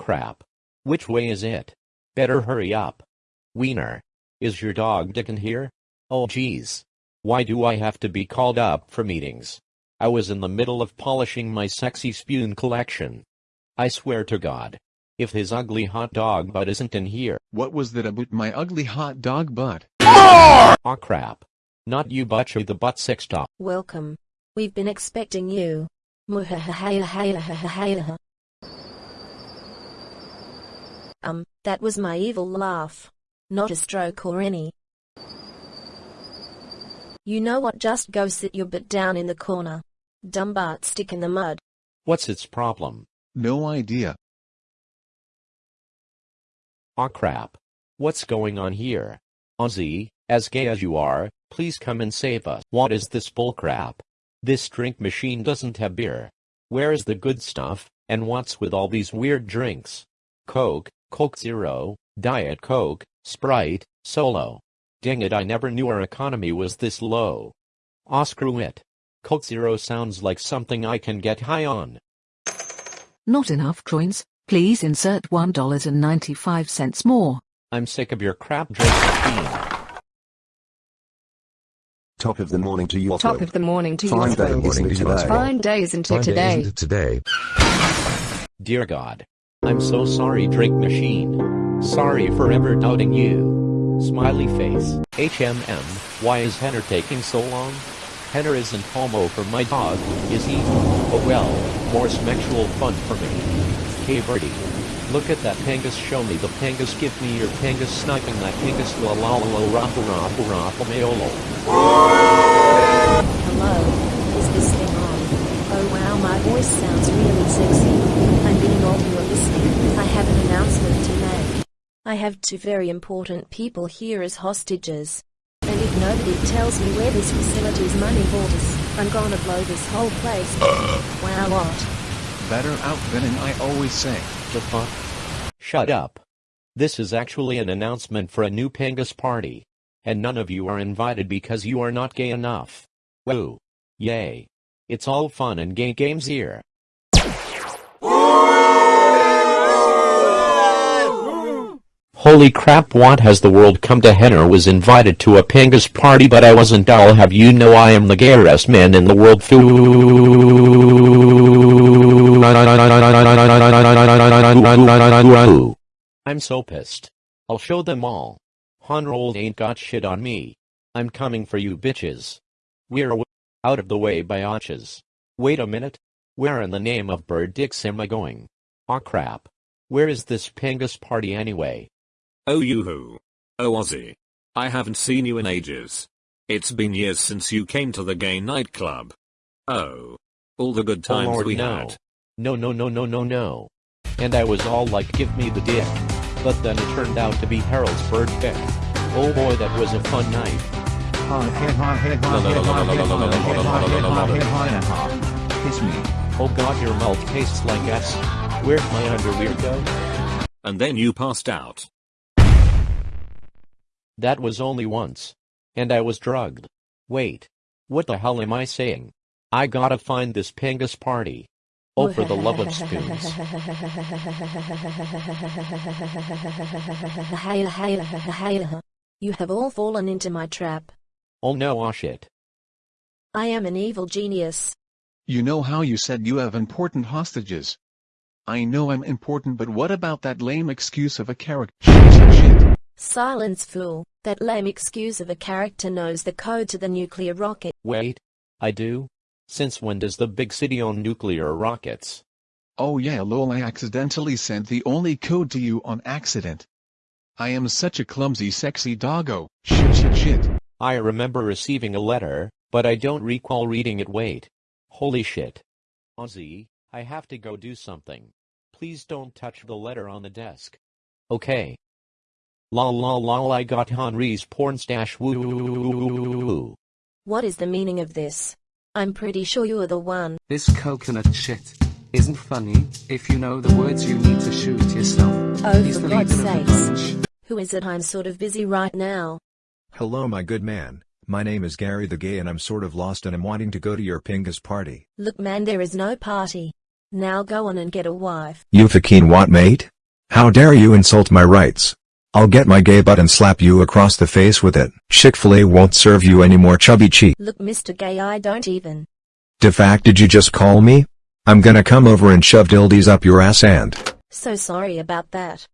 Crap. Which way is it? Better hurry up. Wiener. Is your dog Dick in here? Oh geez. Why do I have to be called up for meetings? I was in the middle of polishing my sexy spoon collection. I swear to God. If his ugly hot dog butt isn't in here. What was that about my ugly hot dog butt? Aw oh, crap. Not you butcher the butt sex top. Welcome. We've been expecting you. Um, that was my evil laugh. Not a stroke or any. You know what just go sit your butt down in the corner. Dumb butt stick in the mud. What's its problem? No idea. Aw oh, crap. What's going on here? Ozzy, as gay as you are, please come and save us. What is this bullcrap? This drink machine doesn't have beer. Where is the good stuff, and what's with all these weird drinks? Coke, Coke Zero, Diet Coke, Sprite, Solo. Dang it I never knew our economy was this low. Ah screw it. Coke Zero sounds like something I can get high on. Not enough coins, please insert $1.95 more. I'm sick of your crap drink. Top of the morning to you. Top of the morning to you. Fine day into today. Fine days into today. today. Dear God. I'm so sorry Drink Machine. Sorry for ever doubting you. Smiley face. HMM, why is Henner taking so long? Henner isn't homo for my dog, is he? Oh well, more sexual fun for me. Hey birdie. Look at that pangus show me the pangus give me your pangus sniping that pangus la la la la rapu rapu rapu meolo. Hello, is this thing on? Oh wow my voice sounds really sexy. I'm getting all you are listening. I have an announcement to make. I have two very important people here as hostages. And if nobody tells me where this facility's money borders, I'm gonna blow this whole place. Uh. wow what? Better out than I always say. The fuck? Shut up. This is actually an announcement for a new Pangus party. And none of you are invited because you are not gay enough. Woo. Yay. It's all fun and games here. Holy crap what has the world come to Henner was invited to a Pangus party but I wasn't I'll have you know I am the gayest man in the world I'm so pissed. I'll show them all. Honrold ain't got shit on me. I'm coming for you bitches. We're out of the way biatches. Wait a minute. Where in the name of bird dicks am I going? Aw oh, crap. Where is this Pangus party anyway? Oh you-hoo. Oh Ozzy. I haven't seen you in ages. It's been years since you came to the gay nightclub. Oh. All the good oh, times oh Lord, we no. had. No no no no no no. And I was all like give me the dick. But then it turned out to be Harold's bird pick. Oh boy that was a fun night. Kiss me. Oh god your mouth tastes like S. Where'd my underwear go? And then you passed out. That was only once. And I was drugged. Wait. What the hell am I saying? I gotta find this Pangus party. Oh, for the love of spoons. You have all fallen into my trap. Oh no, ah shit. I am an evil genius. You know how you said you have important hostages. I know I'm important but what about that lame excuse of a character? Shit. Silence fool. That lame excuse of a character knows the code to the nuclear rocket. Wait. I do? Since when does the big city own nuclear rockets? Oh yeah lol I accidentally sent the only code to you on accident. I am such a clumsy sexy doggo. Shit shit shit. I remember receiving a letter, but I don't recall reading it wait. Holy shit. Ozzy, I have to go do something. Please don't touch the letter on the desk. Okay. Lol lol lol I got Henri's porn stash woo What is the meaning of this? I'm pretty sure you're the one. This coconut shit isn't funny. If you know the words you need to shoot yourself. Oh He's for the God's leader of the sakes. bunch. Who is it I'm sort of busy right now. Hello my good man, my name is Gary the Gay and I'm sort of lost and I'm wanting to go to your Pingus party. Look man there is no party. Now go on and get a wife. You fucking what mate? How dare you insult my rights? I'll get my gay butt and slap you across the face with it. Chick-fil-A won't serve you any more chubby cheek. Look Mr. Gay I don't even. De fact did you just call me? I'm gonna come over and shove dildies up your ass and... So sorry about that.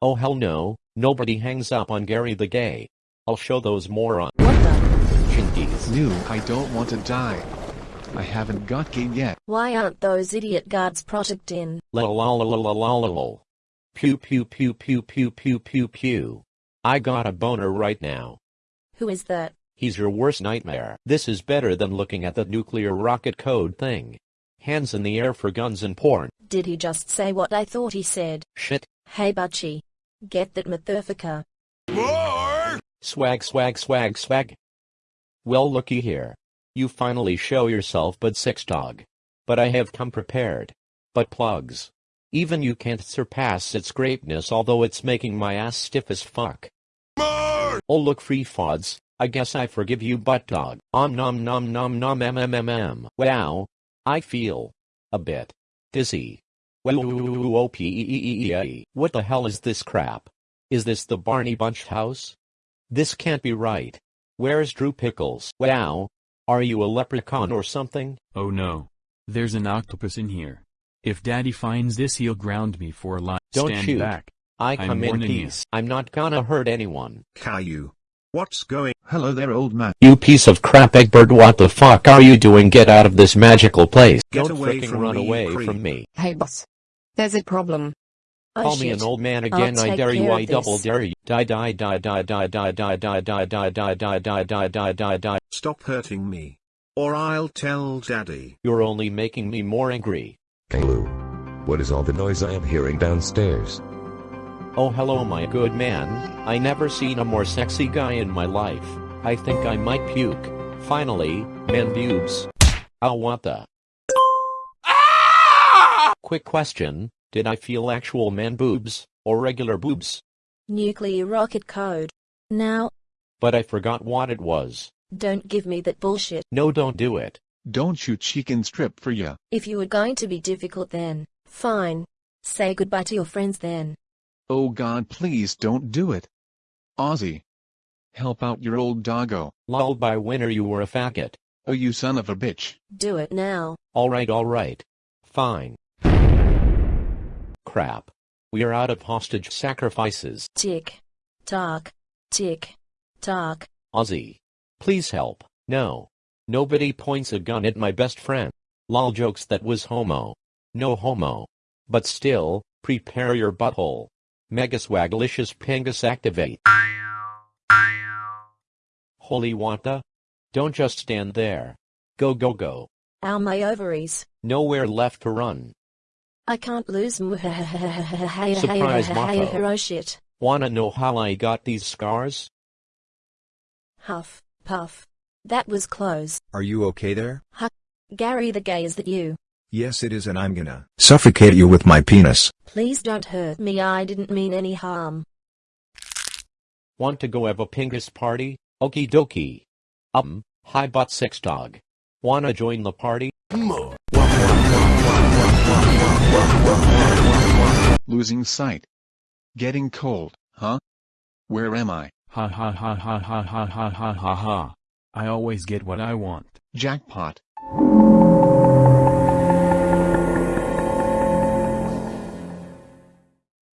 Oh hell no, nobody hangs up on Gary the Gay. I'll show those morons. What the? Chinkies. New, I don't want to die. I haven't got gay yet. Why aren't those idiot guards project in? La la la la la la la la. Pew pew pew pew pew pew pew pew. I got a boner right now. Who is that? He's your worst nightmare. This is better than looking at the nuclear rocket code thing. Hands in the air for guns and porn. Did he just say what I thought he said? Shit. Hey Butchie. Get that Motherfucker. Swag swag swag swag. Well looky here. You finally show yourself but sex dog. But I have come prepared. But plugs. Even you can't surpass its greatness although it's making my ass stiff as fuck. Oh look free fods, I guess I forgive you butt dog. Om nom nom nom nom mmmmm. Wow. I feel. A bit. Dizzy. What the hell is this crap? Is this the Barney Bunch house? This can't be right. Where's Drew Pickles? Wow. Are you a leprechaun or something? Oh no. There's an octopus in here. If daddy finds this he'll ground me for life. Don't Stand shoot. back. I I'm come in warning you. peace. I'm not gonna hurt anyone. Caillou. What's going? Hello there old man. You piece of crap Egbert what the fuck are you doing get out of this magical place. Get Don't away fricking from run me, you away creep. from me. Hey boss. There's a problem. Oh Call me an old man again I dare you I double dare you. Die die die die die die die die die die die die die die die die die Stop hurting me. Or I'll tell daddy. You're only making me more angry. Caillou. What is all the noise I am hearing downstairs? Oh hello my good man, I never seen a more sexy guy in my life. I think I might puke. Finally, man boobs. Oh what the? Quick question, did I feel actual man boobs, or regular boobs? Nuclear rocket code. Now, But I forgot what it was. don't give me that bullshit. No don't do it. Don't you chicken strip for ya. If you were going to be difficult then, fine. Say goodbye to your friends then. Oh god please don't do it. Ozzy. Help out your old doggo. Lulled by winter you were a faggot. Oh you son of a bitch. Do it now. Alright alright. Fine. Crap. We are out of hostage sacrifices. Tick. Tock. Tick. Tock. Ozzy. Please help. No. Nobody points a gun at my best friend. Lol jokes that was homo. No homo. But still, prepare your butthole. Mega swaglicious pengus activate. Holy wanta? Don't just stand there. Go go go. Ow my ovaries. Nowhere left to run. I can't lose. Surprise, Surprise, Mofo. Oh shit. Wanna know how I got these scars? Huff. Puff. That was close. Are you okay there? Gary the gay is that you? Yes it is and I'm gonna suffocate you with my penis. Please don't hurt me I didn't mean any harm. Want to go have a pingus party? Okie dokie. Um, hi bot sex dog. Wanna join the party? Losing sight. Getting cold, huh? Where am I? Ha ha ha ha ha ha ha ha ha ha. I always get what I want. Jackpot.